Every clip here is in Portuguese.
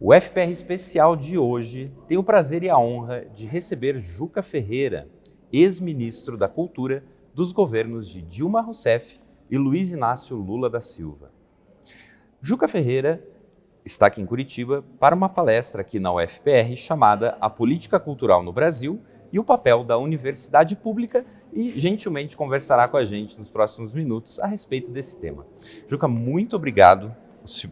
O FPR especial de hoje tem o prazer e a honra de receber Juca Ferreira, ex-ministro da Cultura dos governos de Dilma Rousseff e Luiz Inácio Lula da Silva. Juca Ferreira está aqui em Curitiba para uma palestra aqui na UFPR chamada A Política Cultural no Brasil e o papel da universidade pública e gentilmente conversará com a gente nos próximos minutos a respeito desse tema. Juca, muito obrigado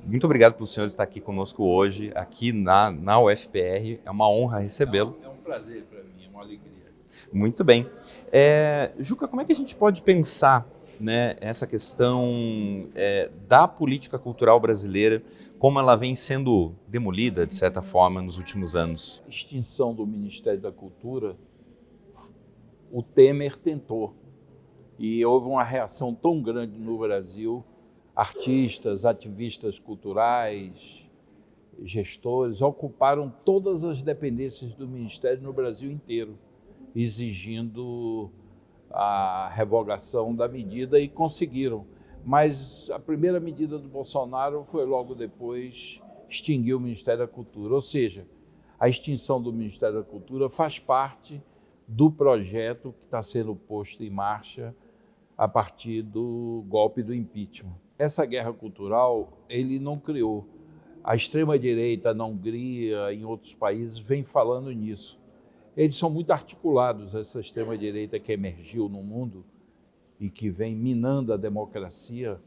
muito obrigado pelo senhor estar aqui conosco hoje, aqui na, na UFPR. É uma honra recebê-lo. É um prazer para mim, é uma alegria. Muito bem. É, Juca, como é que a gente pode pensar né, essa questão é, da política cultural brasileira, como ela vem sendo demolida, de certa forma, nos últimos anos? Extinção do Ministério da Cultura, o Temer tentou. E houve uma reação tão grande no Brasil artistas, ativistas culturais, gestores, ocuparam todas as dependências do Ministério no Brasil inteiro, exigindo a revogação da medida e conseguiram. Mas a primeira medida do Bolsonaro foi logo depois extinguir o Ministério da Cultura. Ou seja, a extinção do Ministério da Cultura faz parte do projeto que está sendo posto em marcha a partir do golpe do impeachment essa guerra cultural ele não criou. A extrema-direita na Hungria, em outros países, vem falando nisso. Eles são muito articulados, essa extrema-direita que emergiu no mundo e que vem minando a democracia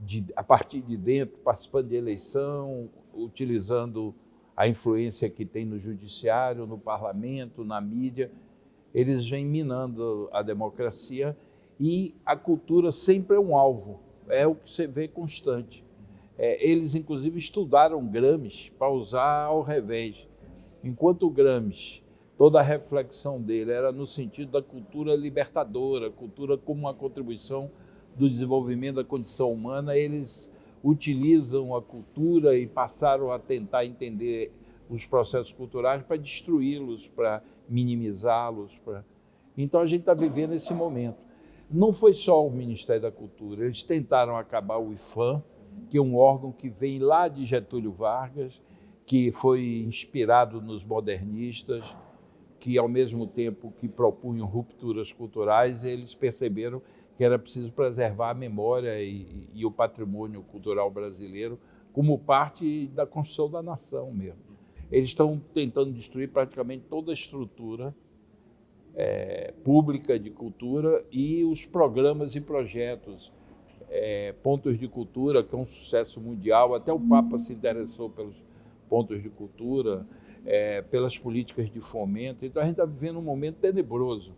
de, a partir de dentro, participando de eleição, utilizando a influência que tem no judiciário, no parlamento, na mídia. Eles vêm minando a democracia e a cultura sempre é um alvo é o que você vê constante. É, eles, inclusive, estudaram Gramsci para usar ao revés. Enquanto o Gramsci, toda a reflexão dele era no sentido da cultura libertadora, cultura como uma contribuição do desenvolvimento da condição humana, eles utilizam a cultura e passaram a tentar entender os processos culturais para destruí-los, para minimizá-los. Para... Então a gente está vivendo esse momento. Não foi só o Ministério da Cultura, eles tentaram acabar o IFAM, que é um órgão que vem lá de Getúlio Vargas, que foi inspirado nos modernistas, que ao mesmo tempo que propunham rupturas culturais, eles perceberam que era preciso preservar a memória e, e o patrimônio cultural brasileiro como parte da construção da nação mesmo. Eles estão tentando destruir praticamente toda a estrutura é, pública de cultura e os programas e projetos, é, pontos de cultura, que é um sucesso mundial. Até o Papa se interessou pelos pontos de cultura, é, pelas políticas de fomento. Então a gente está vivendo um momento tenebroso.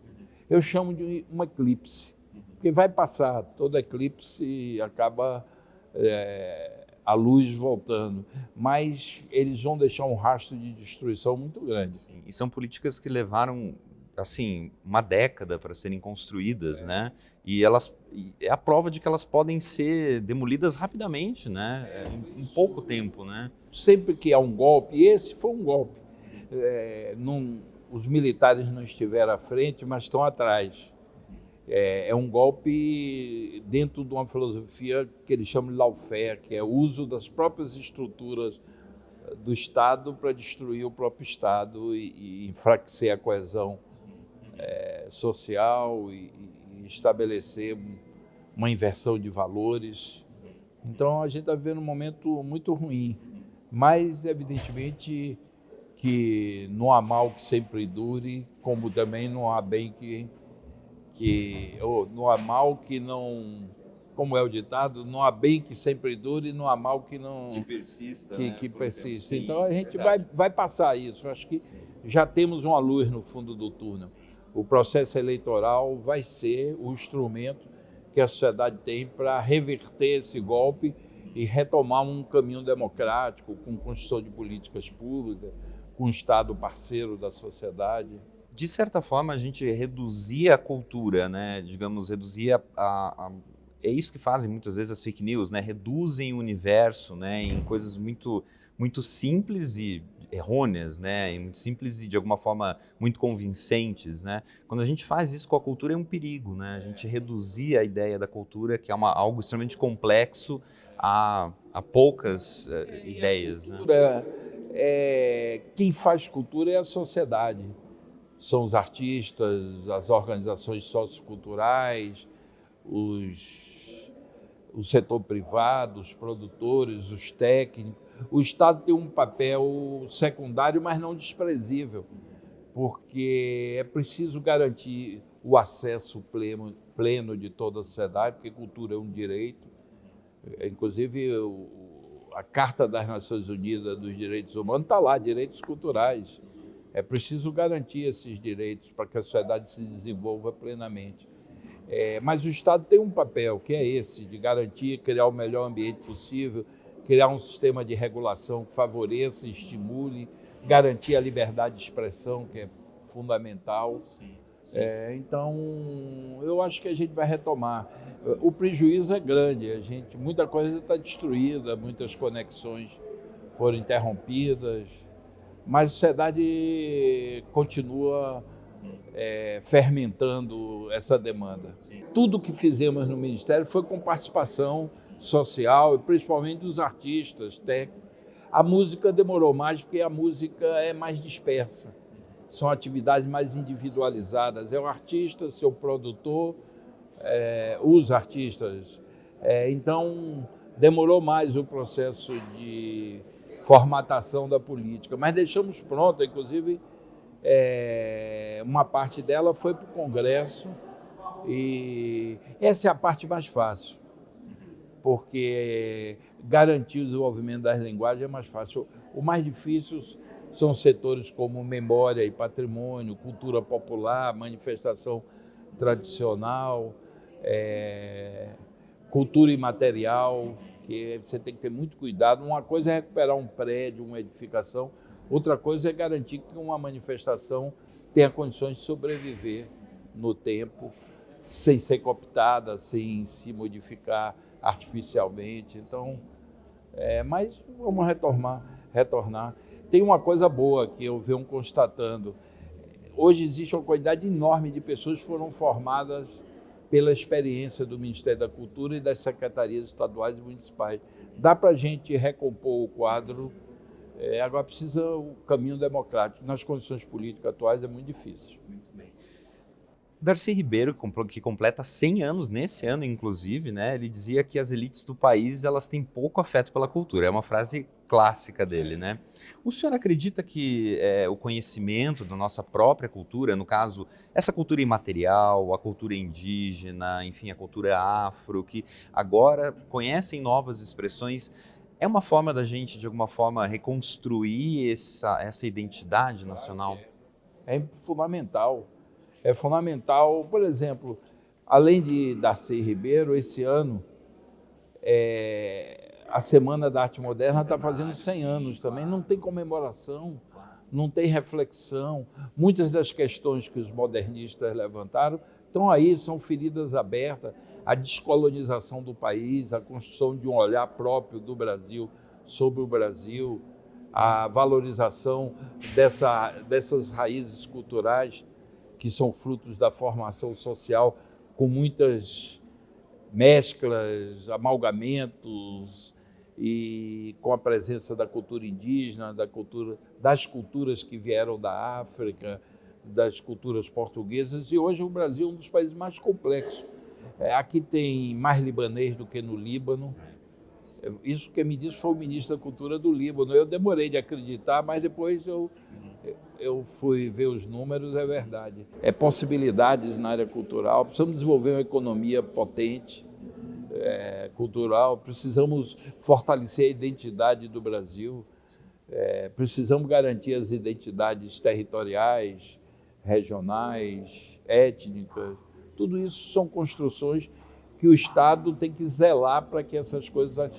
Eu chamo de um eclipse, porque vai passar, todo eclipse acaba é, a luz voltando, mas eles vão deixar um rastro de destruição muito grande. Sim, e são políticas que levaram assim, uma década para serem construídas, é. né? E elas é a prova de que elas podem ser demolidas rapidamente, né? É, em, em, pouco tempo, né? Sempre que há um golpe, esse foi um golpe. É, os militares não estiveram à frente, mas estão atrás. É, é, um golpe dentro de uma filosofia que eles chamam de lawfare, que é o uso das próprias estruturas do Estado para destruir o próprio Estado e, e enfraquecer a coesão é, social e, e, estabelecer uma inversão de valores. Então a gente está vivendo um momento muito ruim, mas evidentemente que não há mal que sempre dure, como também não há bem que, que ou não há mal que não, como é o ditado, não há bem que sempre dure, não há mal que não que persista, que, né? que persista. então a gente vai, vai passar isso. Acho que Sim. já temos uma luz no fundo do túnel o processo eleitoral vai ser o instrumento que a sociedade tem para reverter esse golpe e retomar um caminho democrático, com construção de políticas públicas, com um Estado parceiro da sociedade. De certa forma, a gente reduzia a cultura, né? digamos, reduzia a, a é isso que fazem muitas vezes as fake news, né? Reduzem o universo, né? Em coisas muito muito simples e errôneas, né, muito simples e de alguma forma muito convincentes, né? Quando a gente faz isso com a cultura é um perigo, né? A gente reduzir a ideia da cultura, que é uma, algo extremamente complexo, a, a poucas uh, ideias, né? É, quem faz cultura é a sociedade. São os artistas, as organizações socioculturais, os, o setor privado, os produtores, os técnicos o Estado tem um papel secundário, mas não desprezível, porque é preciso garantir o acesso pleno, pleno de toda a sociedade, porque cultura é um direito. Inclusive, a Carta das Nações Unidas dos Direitos Humanos está lá, direitos culturais. É preciso garantir esses direitos para que a sociedade se desenvolva plenamente. É, mas o Estado tem um papel, que é esse, de garantir, criar o melhor ambiente possível, criar um sistema de regulação que favoreça estimule, garantir a liberdade de expressão, que é fundamental. Sim, sim. É, então, eu acho que a gente vai retomar. O prejuízo é grande, a gente, muita coisa está destruída, muitas conexões foram interrompidas, mas a sociedade continua é, fermentando essa demanda. Tudo que fizemos no Ministério foi com participação social e principalmente dos artistas técnicos. A música demorou mais porque a música é mais dispersa. São atividades mais individualizadas. É o artista, seu produtor, é, os artistas. É, então, demorou mais o processo de formatação da política, mas deixamos pronta, inclusive, é, uma parte dela foi para o Congresso e essa é a parte mais fácil porque garantir o desenvolvimento das linguagens é mais fácil. O mais difícil são setores como memória e patrimônio, cultura popular, manifestação tradicional, é, cultura imaterial, que você tem que ter muito cuidado. Uma coisa é recuperar um prédio, uma edificação, outra coisa é garantir que uma manifestação tenha condições de sobreviver no tempo, sem ser cooptada, sem se modificar artificialmente. Então, é, mas vamos retornar, retornar. Tem uma coisa boa que eu venho constatando. Hoje existe uma quantidade enorme de pessoas que foram formadas pela experiência do Ministério da Cultura e das secretarias estaduais e municipais. Dá para a gente recompor o quadro, é, agora precisa o caminho democrático. Nas condições políticas atuais é muito difícil. Darcy Ribeiro, que completa 100 anos nesse ano, inclusive, né, ele dizia que as elites do país elas têm pouco afeto pela cultura. É uma frase clássica dele, né? O senhor acredita que é, o conhecimento da nossa própria cultura, no caso, essa cultura imaterial, a cultura indígena, enfim, a cultura afro, que agora conhecem novas expressões, é uma forma da gente, de alguma forma, reconstruir essa, essa identidade nacional? É fundamental é fundamental. Por exemplo, além de Darcy Ribeiro, esse ano é, a Semana da Arte Moderna está fazendo 100 anos também. Não tem comemoração, não tem reflexão. Muitas das questões que os modernistas levantaram estão aí, são feridas abertas. A descolonização do país, a construção de um olhar próprio do Brasil sobre o Brasil, a valorização dessa, dessas raízes culturais que são frutos da formação social com muitas mesclas, amalgamentos e com a presença da cultura indígena, da cultura, das culturas que vieram da África, das culturas portuguesas e hoje o Brasil é um dos países mais complexos. É, aqui tem mais libanês do que no Líbano. Isso que me disse foi o ministro da Cultura do Líbano. Eu demorei de acreditar, mas depois eu eu fui ver os números, é verdade. É possibilidades na área cultural, precisamos desenvolver uma economia potente, é, cultural, precisamos fortalecer a identidade do Brasil, é, precisamos garantir as identidades territoriais, regionais, étnicas. Tudo isso são construções que o Estado tem que zelar para que essas coisas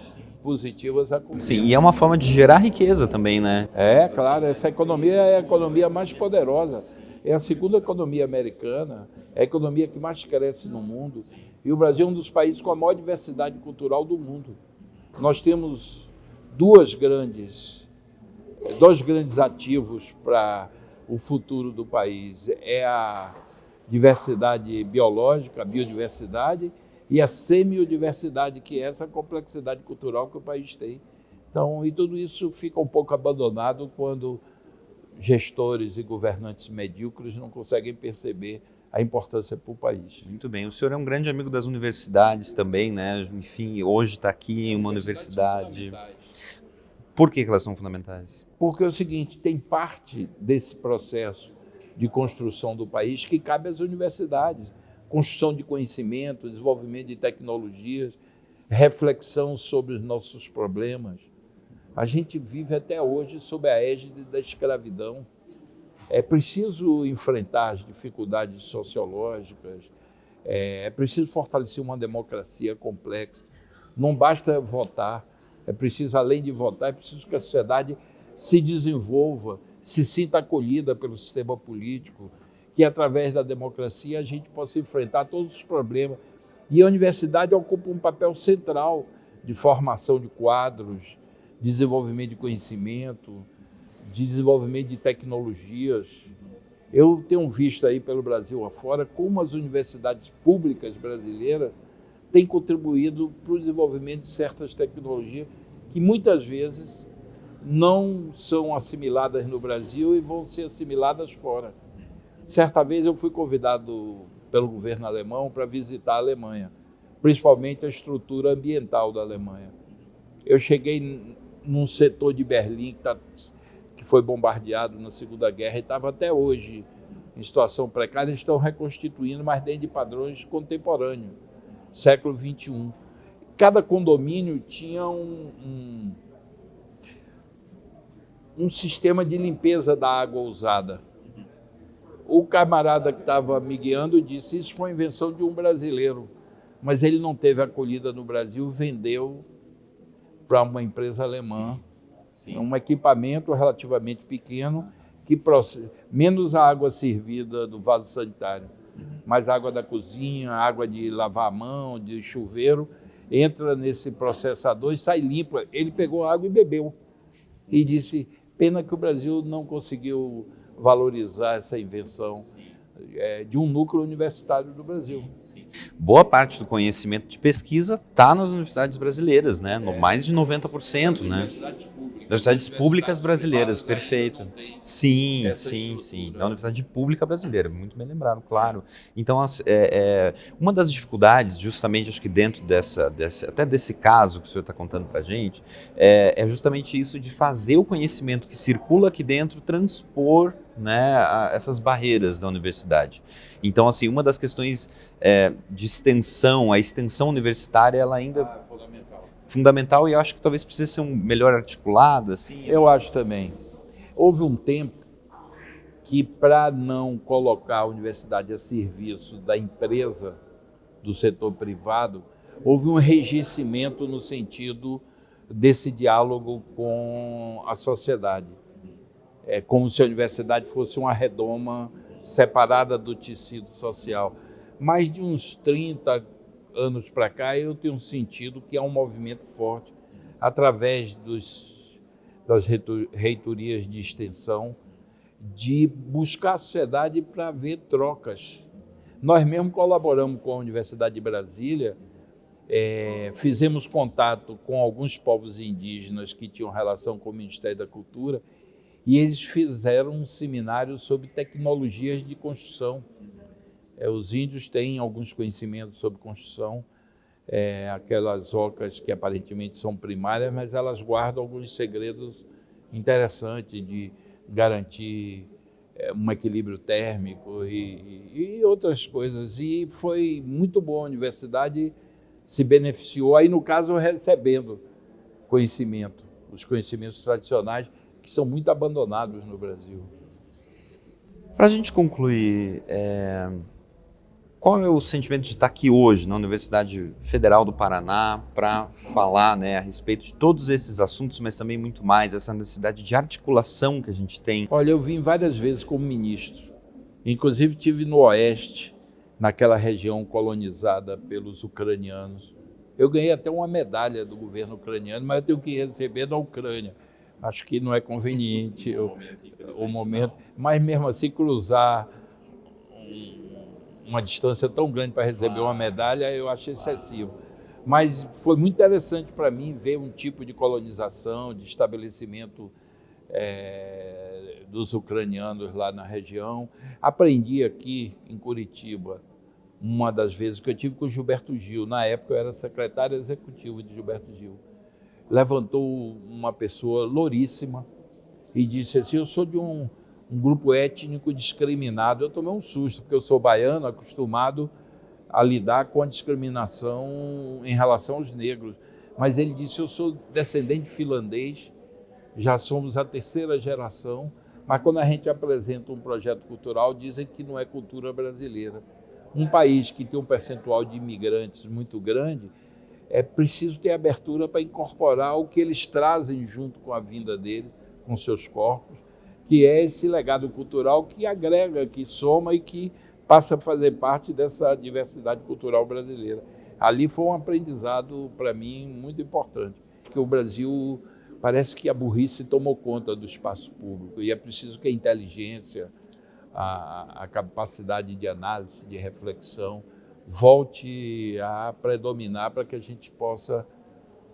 positivas aconteçam. Sim, e é uma forma de gerar riqueza também, né? É, claro, essa economia é a economia mais poderosa. É a segunda economia americana, é a economia que mais cresce no mundo. E o Brasil é um dos países com a maior diversidade cultural do mundo. Nós temos duas grandes dois grandes ativos para o futuro do país. É a diversidade biológica, a biodiversidade, e a semiodiversidade, que é essa complexidade cultural que o país tem. Então, e tudo isso fica um pouco abandonado quando gestores e governantes medíocres não conseguem perceber a importância para o país. Muito bem. O senhor é um grande amigo das universidades também, né? Enfim, hoje está aqui em uma universidade. Por que elas são fundamentais? Porque é o seguinte, tem parte desse processo de construção do país que cabe às universidades. Construção de conhecimento, desenvolvimento de tecnologias, reflexão sobre os nossos problemas. A gente vive até hoje sob a égide da escravidão. É preciso enfrentar as dificuldades sociológicas, é, é preciso fortalecer uma democracia complexa. Não basta votar, é preciso, além de votar, é preciso que a sociedade se desenvolva, se sinta acolhida pelo sistema político, que através da democracia a gente possa enfrentar todos os problemas. E a universidade ocupa um papel central de formação de quadros, desenvolvimento de conhecimento, de desenvolvimento de tecnologias. Eu tenho visto aí pelo Brasil afora como as universidades públicas brasileiras têm contribuído para o desenvolvimento de certas tecnologias que muitas vezes não são assimiladas no Brasil e vão ser assimiladas fora. Certa vez eu fui convidado pelo governo alemão para visitar a Alemanha, principalmente a estrutura ambiental da Alemanha. Eu cheguei num setor de Berlim que, tá, que foi bombardeado na Segunda Guerra e estava até hoje em situação precária, eles estão reconstituindo, mas dentro de padrões contemporâneos, século XXI. Cada condomínio tinha um, um, um sistema de limpeza da água usada. O camarada que estava me guiando disse isso foi invenção de um brasileiro, mas ele não teve acolhida no Brasil, vendeu para uma empresa alemã, Sim. um equipamento relativamente pequeno, que menos a água servida do vaso sanitário, uhum. mais água da cozinha, água de lavar a mão, de chuveiro, entra nesse processador e sai limpo. Ele pegou a água e bebeu. E disse, pena que o Brasil não conseguiu valorizar essa invenção. É, de um núcleo universitário do Brasil. Sim, sim. Boa parte do conhecimento de pesquisa está nas universidades brasileiras, né? No mais de 90%, né? Universidades públicas brasileiras, perfeito. Sim, sim, sim. Da Universidade Pública Brasileira, muito bem lembrado, claro. Então, é, é, uma das dificuldades, justamente, acho que dentro dessa, dessa até desse caso que o senhor está contando para a gente, é, é justamente isso de fazer o conhecimento que circula aqui dentro transpor né, a, essas barreiras da universidade. Então, assim, uma das questões é, de extensão, a extensão universitária, ela ainda ah, fundamental. fundamental e eu acho que talvez precise ser um melhor articulada. Assim. Eu acho também. Houve um tempo que, para não colocar a universidade a serviço da empresa, do setor privado, houve um enrijecimento no sentido desse diálogo com a sociedade é como se a universidade fosse uma redoma separada do tecido social. Mais de uns 30 anos para cá, eu tenho sentido que há um movimento forte através dos, das reitorias de extensão de buscar a sociedade para ver trocas. Nós mesmo colaboramos com a Universidade de Brasília, é, fizemos contato com alguns povos indígenas que tinham relação com o Ministério da Cultura e eles fizeram um seminário sobre tecnologias de construção. É, os índios têm alguns conhecimentos sobre construção, é, aquelas ocas que aparentemente são primárias, mas elas guardam alguns segredos interessantes de garantir é, um equilíbrio térmico e, e, outras coisas. E foi muito bom, a universidade se beneficiou, aí no caso recebendo conhecimento, os conhecimentos tradicionais, que são muito abandonados no Brasil. Para a gente concluir, é... qual é o sentimento de estar aqui hoje na Universidade Federal do Paraná para falar né, a respeito de todos esses assuntos, mas também muito mais, essa necessidade de articulação que a gente tem? Olha, eu vim várias vezes como ministro, inclusive tive no Oeste, naquela região colonizada pelos ucranianos. Eu ganhei até uma medalha do governo ucraniano, mas eu tenho que receber da Ucrânia acho que não é conveniente o, o momento, mas mesmo assim cruzar uma distância tão grande para receber uma medalha, eu acho excessivo. Mas foi muito interessante para mim ver um tipo de colonização, de estabelecimento é, dos ucranianos lá na região. Aprendi aqui em Curitiba, uma das vezes que eu tive com o Gilberto Gil, na época eu era secretário executivo de Gilberto Gil. Levantou uma pessoa louríssima e disse assim: Eu sou de um, um grupo étnico discriminado. Eu tomei um susto, porque eu sou baiano, acostumado a lidar com a discriminação em relação aos negros. Mas ele disse: Eu sou descendente finlandês, já somos a terceira geração, mas quando a gente apresenta um projeto cultural, dizem que não é cultura brasileira. Um país que tem um percentual de imigrantes muito grande, é preciso ter abertura para incorporar o que eles trazem junto com a vinda deles, com seus corpos, que é esse legado cultural que agrega, que soma e que passa a fazer parte dessa diversidade cultural brasileira. Ali foi um aprendizado para mim muito importante, porque o Brasil parece que a burrice tomou conta do espaço público e é preciso que a inteligência, a, a capacidade de análise, de reflexão volte a predominar para que a gente possa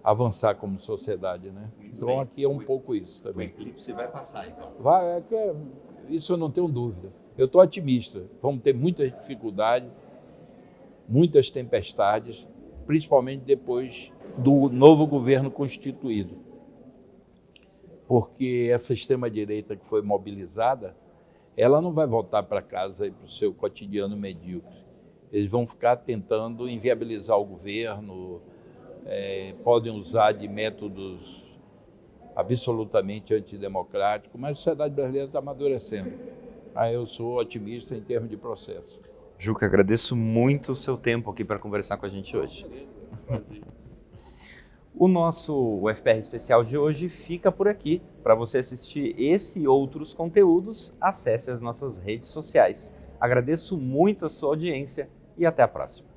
avançar como sociedade, né? Muito então bem. aqui é um pouco isso também. O eclipse vai passar, então. Vai, é é, isso eu não tenho dúvida. Eu estou otimista. Vamos ter muitas dificuldades, muitas tempestades, principalmente depois do novo governo constituído porque essa extrema-direita que foi mobilizada, ela não vai voltar para casa e para o seu cotidiano medíocre. Eles vão ficar tentando inviabilizar o governo, é, podem usar de métodos absolutamente antidemocráticos, mas a sociedade brasileira está amadurecendo. Aí eu sou otimista em termos de processo. Juca, agradeço muito o seu tempo aqui para conversar com a gente hoje. Prazer. O nosso UFPR especial de hoje fica por aqui. Para você assistir esse e outros conteúdos, acesse as nossas redes sociais. Agradeço muito a sua audiência e até a próxima.